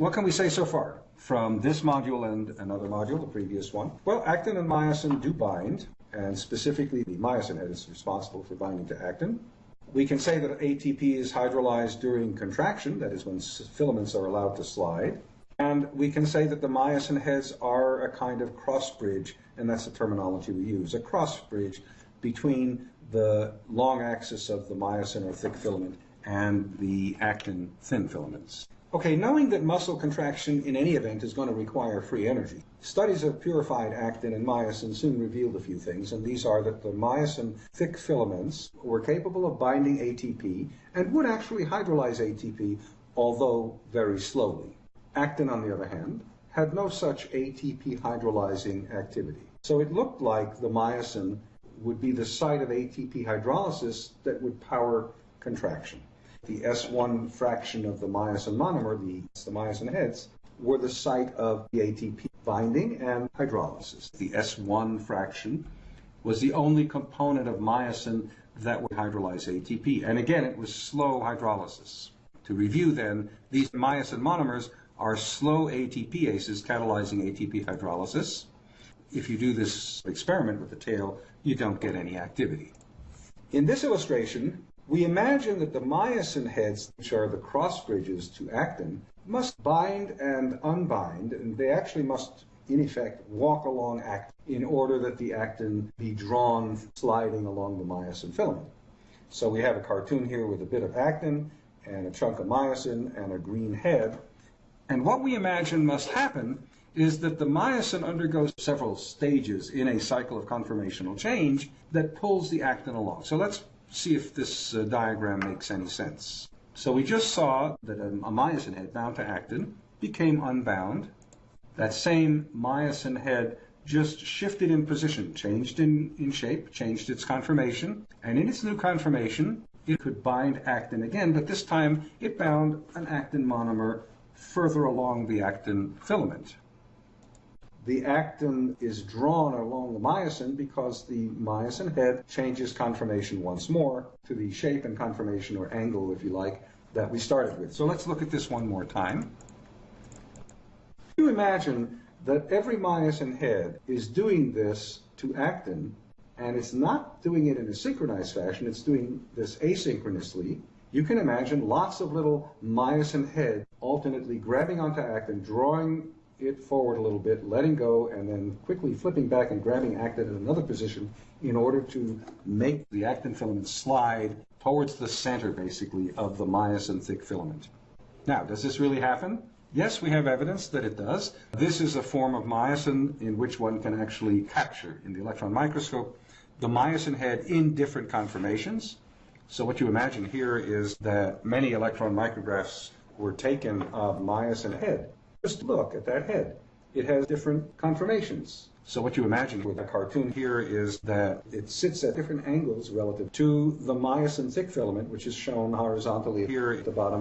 What can we say so far from this module and another module, the previous one? Well, actin and myosin do bind, and specifically the myosin head is responsible for binding to actin. We can say that ATP is hydrolyzed during contraction, that is when filaments are allowed to slide. And we can say that the myosin heads are a kind of cross bridge, and that's the terminology we use, a cross bridge between the long axis of the myosin or thick filament and the actin thin filaments. Okay, knowing that muscle contraction in any event is going to require free energy, studies of purified actin and myosin soon revealed a few things, and these are that the myosin thick filaments were capable of binding ATP and would actually hydrolyze ATP, although very slowly. Actin, on the other hand, had no such ATP hydrolyzing activity. So it looked like the myosin would be the site of ATP hydrolysis that would power contraction the S1 fraction of the myosin monomer, the, the myosin heads, were the site of the ATP binding and hydrolysis. The S1 fraction was the only component of myosin that would hydrolyze ATP. And again, it was slow hydrolysis. To review then, these myosin monomers are slow ATPases catalyzing ATP hydrolysis. If you do this experiment with the tail, you don't get any activity. In this illustration, we imagine that the myosin heads, which are the cross bridges to actin, must bind and unbind, and they actually must, in effect, walk along actin in order that the actin be drawn sliding along the myosin filament. So we have a cartoon here with a bit of actin and a chunk of myosin and a green head. And what we imagine must happen is that the myosin undergoes several stages in a cycle of conformational change that pulls the actin along. So let's see if this uh, diagram makes any sense. So we just saw that a, a myosin head bound to actin became unbound. That same myosin head just shifted in position, changed in, in shape, changed its conformation, and in its new conformation, it could bind actin again, but this time it bound an actin monomer further along the actin filament the actin is drawn along the myosin because the myosin head changes conformation once more to the shape and conformation or angle, if you like, that we started with. So let's look at this one more time. You imagine that every myosin head is doing this to actin, and it's not doing it in a synchronized fashion, it's doing this asynchronously. You can imagine lots of little myosin heads alternately grabbing onto actin, drawing it forward a little bit, letting go, and then quickly flipping back and grabbing actin in another position in order to make the actin filament slide towards the center, basically, of the myosin thick filament. Now, does this really happen? Yes, we have evidence that it does. This is a form of myosin in which one can actually capture in the electron microscope the myosin head in different conformations. So what you imagine here is that many electron micrographs were taken of myosin head just look at that head. It has different conformations. So what you imagine with a cartoon here is that it sits at different angles relative to the myosin thick filament, which is shown horizontally here at the bottom.